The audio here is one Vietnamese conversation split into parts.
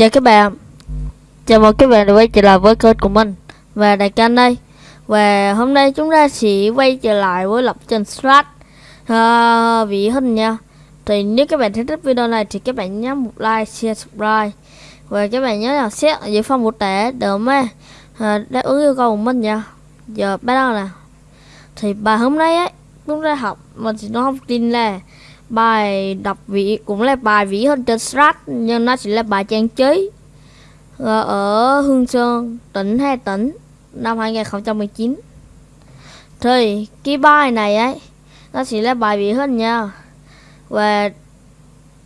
Chào các bạn. Chào mừng các bạn đã quay trở lại với kênh của mình Và Đại Canh đây. Và hôm nay chúng ta sẽ quay trở lại với lập trình Strat uh, Vị hình nha Thì nếu các bạn thích video này thì các bạn nhớ một like, share, subscribe. Và các bạn nhớ là xét ở dưới phần mô tả để mà uh, đáp ứng yêu cầu của mình nha. Giờ bắt đầu nè. Thì bài hôm nay ấy chúng ta học mình thì nói thông tin là bài đọc vị cũng là bài vĩ hơn trên strat, nhưng nó chỉ là bài trang trí ờ, ở Hương Sơn, tỉnh Hà Tĩnh năm 2019 thì, cái bài này ấy, nó chỉ là bài vĩ hơn nha. Và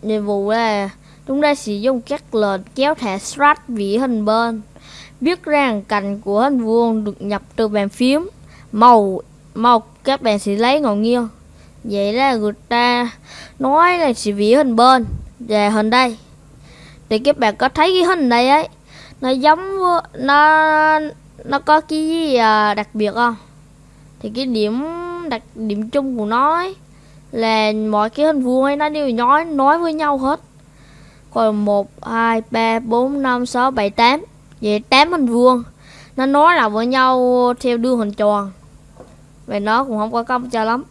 nhiệm vụ là chúng ta sử dụng các lệnh kéo thẻ strat vĩ hình bên, biết rằng cạnh của hình vuông được nhập từ bàn phím, màu màu các bạn sẽ lấy ngọn nghiêng vậy là người ta nói là chỉ vỉ hình bên về hình đây. Thì các bạn có thấy cái hình này ấy nó giống nó nó có cái gì à, đặc biệt không? Thì cái điểm đặc điểm chung của nó ấy, là mọi cái hình vuông ấy nó đều nói nói với nhau hết. Còn một hai ba bốn năm sáu bảy tám. Vậy tám hình vuông nó nói là với nhau theo đường hình tròn. Vậy nó cũng không có công cho lắm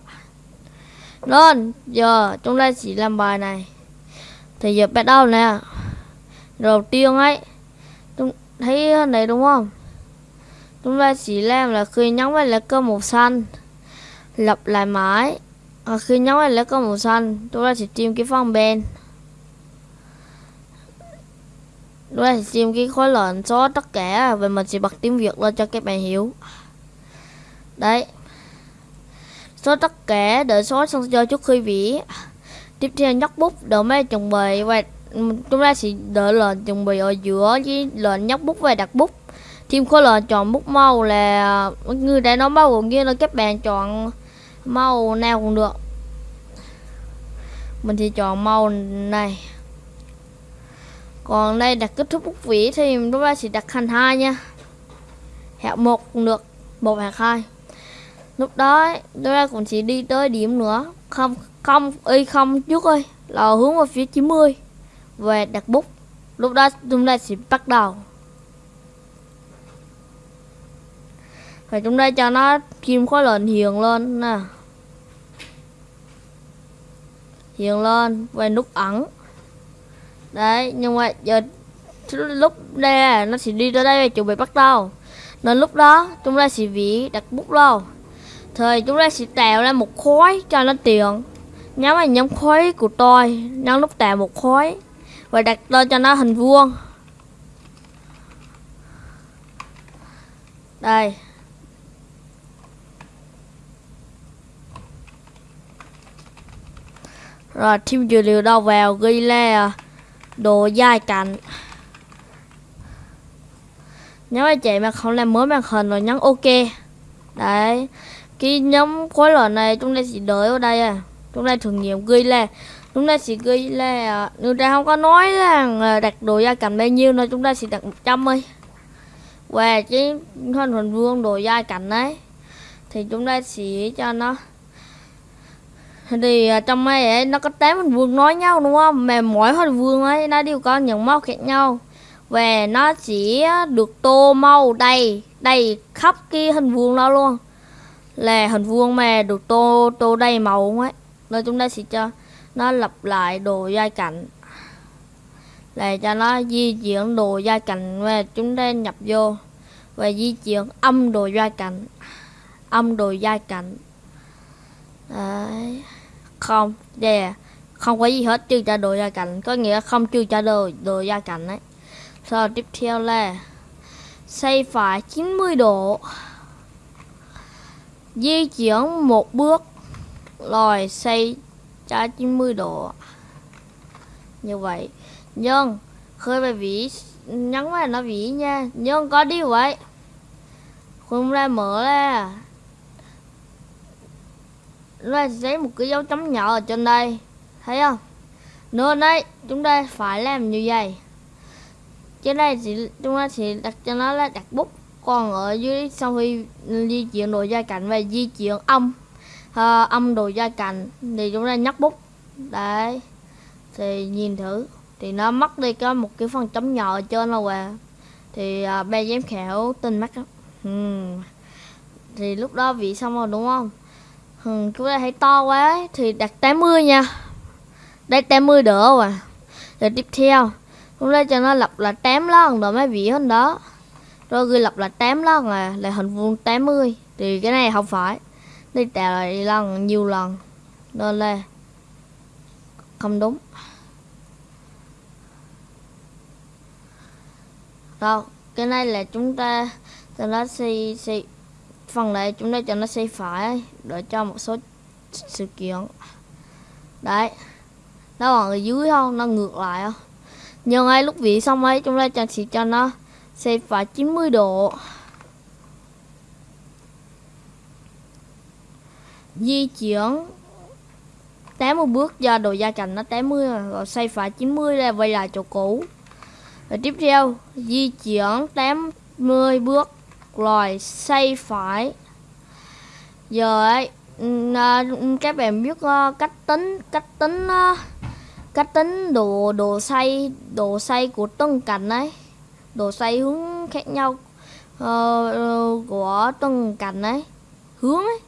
nên giờ chúng ta chỉ làm bài này. Thì giờ bắt đầu nè. Đầu tiên ấy chúng thấy này đúng không? Chúng ta chỉ làm là khi nhấn vào lá cờ màu xanh lặp lại mãi. À, khi nhấn vào lá cờ màu xanh chúng ta sẽ tìm cái phần bên. Chúng ta sẽ tìm cái khối lệnh số tất cả và mình sẽ bật tiếng việt lên cho các bạn hiểu. Đấy số tất cả đợi số xong cho trước khi vỉ tiếp theo, nhóc bút đợi mấy chuẩn bị và chúng ta sẽ đợi lệnh chuẩn bị ở giữa với lệnh nhóc bút và đặt bút. Thêm khối lệnh chọn bút màu là, người đã nói bao gồm như là các bạn chọn màu nào cũng được. Mình thì chọn màu này. Còn đây đặt kết thúc bút vỉ thì chúng ta sẽ đặt thành hai nha. Hẹo một cũng được, một hạng hai lúc đó chúng ta cũng chỉ đi tới điểm nữa. Không không, y không trước ơi, là hướng vào phía 90 về đặt bút lúc đó chúng ta sẽ bắt đầu. Và chúng ta cho nó kim khối lệnh hiện lên nè. Hiện lên, về nút ẩn. Đấy, nhưng mà giờ lúc đây nó sẽ đi tới đây chuẩn bị bắt đầu. Nên lúc đó chúng ta sẽ vỉ đặt bút lâu thì chúng ta sẽ tạo ra một khối cho nó tiện. Nhóm vào nhóm khối của tôi Nhấn nút tạo một khối. Và đặt tên cho nó hình vuông. Đây. Rồi thêm dữ liệu đâu vào, ghi là độ dài cạnh. Nhớ anh chị mà không làm mới màn hình rồi nhấn ok. Đấy cái nhóm khối lệnh này chúng ta sẽ đợi ở đây à. Chúng ta thử nghiệm ghi là chúng ta sẽ ghi là người ta không có nói là à, đặt đồ gia cảnh bao nhiêu nữa chúng ta sẽ đặt 100 đi và cái hình hình vuông đồ gia cảnh đấy thì chúng ta sẽ cho nó. Thì à, trong này ấy, nó có tám hình vuông nói nhau đúng không? Mà mỗi hình vuông ấy nó đều có những màu khác nhau. Và nó chỉ được tô màu đầy đầy khắp cái hình vuông đó luôn là hình vuông mà được tô tô đầy màu ấy nên chúng ta sẽ cho nó lặp lại đồ giai cạnh là cho nó di chuyển đồ giai cạnh và chúng ta nhập vô và di chuyển âm đồ giai cạnh âm đồ giai cạnh Đấy. không yeah. không có gì hết trừ cho đồ gia cảnh, có nghĩa không trừ cho đồ đồ gia cảnh ấy. Sau tiếp theo là xây phải 90 độ di chuyển một bước rồi xoay 90 độ. Như vậy nhưng khơi về vĩ nhấn vào nó vĩ nha. Nhưng có điều vậy? Không ra mở ra. Ra giấy một cái dấu chấm nhỏ ở trên đây. Thấy không? Nữa đây chúng ta phải làm như vậy. Trên đây thì chúng ta sẽ đặt cho nó là đặt bút còn ở dưới sau khi di chuyển đồ gia cảnh và di chuyển âm uh, âm đồ gia cảnh thì chúng ta nhắc bút. Đấy thì nhìn thử. Thì nó mất đi có một cái phần chấm nhỏ ở trên là quà thì à, ba giám khảo tin mắt lắm ừ. thì lúc đó vị xong rồi đúng không? Ừ, chúng ta thấy to quá thì đặt 80 nha. Đây 80 đỡ rồi à? rồi tiếp theo chúng ta cho nó lập là 8 lần rồi mấy vị hơn đó rồi ghi lập là 8 lần à, là hình vuông 80 thì cái này không phải. Đi tạo lại lần nhiều lần. Nên là không đúng. Rồi cái này là chúng ta cho nó xây xây phần này chúng ta cho nó xây phải để cho một số sự kiện. Đấy. Nó còn ở dưới không? Nó ngược lại không? Nhưng ngay lúc vị xong ấy chúng ta sẽ chỉ cho nó Xoay phải 90 độ. Di chuyển. 80 bước do độ gia cạnh nó 80 rồi xoay phải 90 ra quay lại chỗ cũ. Rồi tiếp theo, di chuyển 80 bước, rồi xoay phải. Giờ ấy các bạn biết ờ, cách tính cách tính ờ, cách tính độ độ xây độ xây của từng cạnh ấy độ xoay hướng khác nhau uh, của từng cạnh ấy hướng ấy.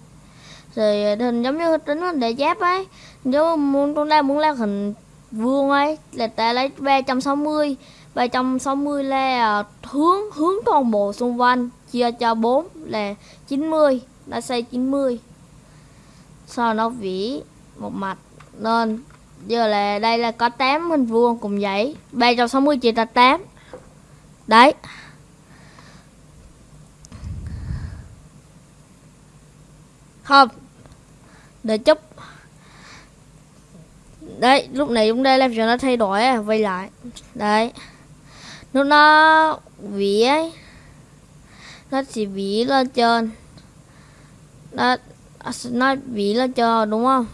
Rồi ờ, hình giống như tính hình để giáp ấy. Nếu muốn chúng ta muốn làm hình vuông ấy là ta lấy 360 360 là ờ, hướng hướng toàn bộ xung quanh chia cho 4 là 90 đã xây 90 sau nó vỉ một mặt nên giờ là đây là có 8 hình vuông cùng vậy 360 chia ra 8 đấy. Không. Để chút đấy lúc này chúng ta làm cho nó thay đổi à, quay lại. Đấy. Lúc nó vỉ ấy. Nó chỉ vỉ lên trên. Nó nó vỉ lên trên đúng không?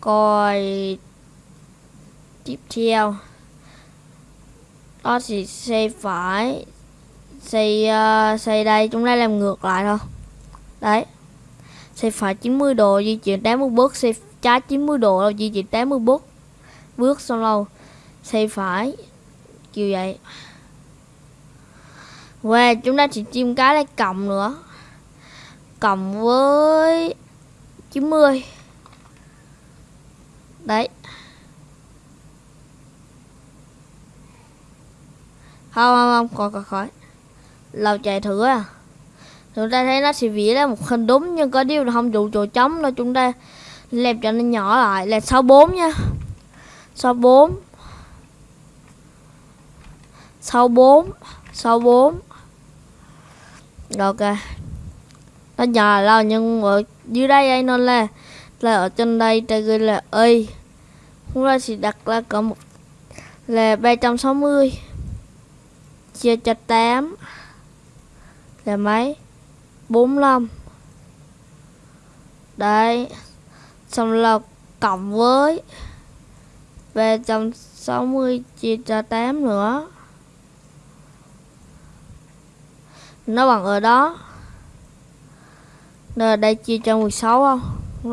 Coi tiếp theo có thì xây phải xây uh, xây đây chúng ta làm ngược lại thôi. Đấy. Xây phải 90 độ di chuyển 80 bước xây trái 90 độ là di chuyển 80 bước bước xong lâu xây phải kiểu vậy. Và chúng ta chỉ chim cái lấy cộng nữa. Cộng với 90 đấy. Không không không còn còn khỏi lâu chạy thử à. Chúng ta thấy nó sẽ vỉa ra một hình đúng, nhưng có điều là không đủ chỗ trống, nên chúng ta làm cho nó nhỏ lại. Là 64 nha. 64 64 64 rồi ok. Nó nhỏ là nhưng ở dưới đây ấy, nó là là ở trên đây ta ghi là y chúng ta sẽ đặt là có một, là 360 chia cho 8 là mấy? 45 đấy, xong là cộng với 360 chia cho 8 nữa. Nó bằng ở đó. Nên đây chia cho 16 không?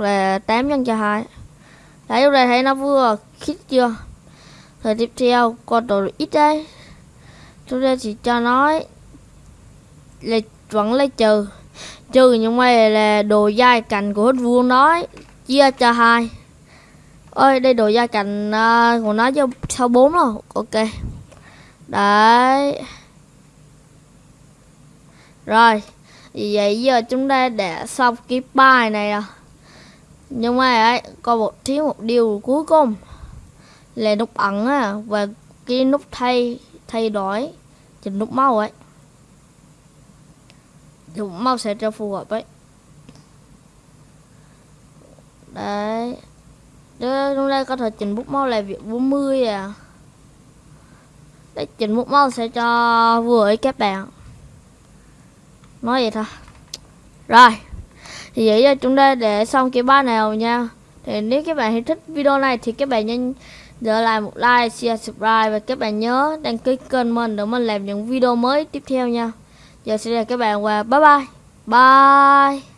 Là 8 nhân cho 2 đấy, lúc này thấy nó vừa khít chưa? Rồi tiếp theo, con đồ ít đây chúng ta chỉ cho nói là vẫn lấy trừ. Trừ nhưng mà là đồ dai cạnh của hết vuông nói chia cho hai. Ơi đây đồ dai cạnh uh, của nó cho sau bốn rồi ok. Đấy. Rồi vậy giờ chúng ta đã xong cái bài này rồi. Nhưng mà ấy có một thiếu một điều cuối cùng là nút ẩn á và cái nút thay thay đổi chỉnh nút màu ấy. Thì màu sẽ cho phù hợp ấy. Đấy. Chúng ta có thể chỉnh bút màu là việc 40 à. Đấy, chỉnh bút màu sẽ cho vừa ấy các bạn. Nói vậy thôi. Rồi. Thì vậy là chúng ta để xong cái ba nào nha. Thì nếu các bạn thích video này thì các bạn nhanh để lại một like, share, subscribe và các bạn nhớ đăng ký kênh mình để mình làm những video mới tiếp theo nha. Giờ sẽ là các bạn và bye bye. Bye.